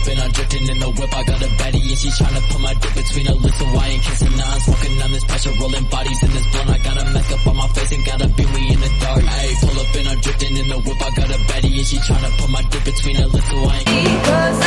up and I'm drifting in the whip. I got a baddie and she tryna put my dick between her lips. So I ain't kissing. Now I'm smoking on this pressure, rolling bodies in this blunt. I got a mask up on my face and got a beanie me in the dark. Ayy, pull up and I'm drifting in the whip. I got a baddie and she tryna put my dick between her lips. So I ain't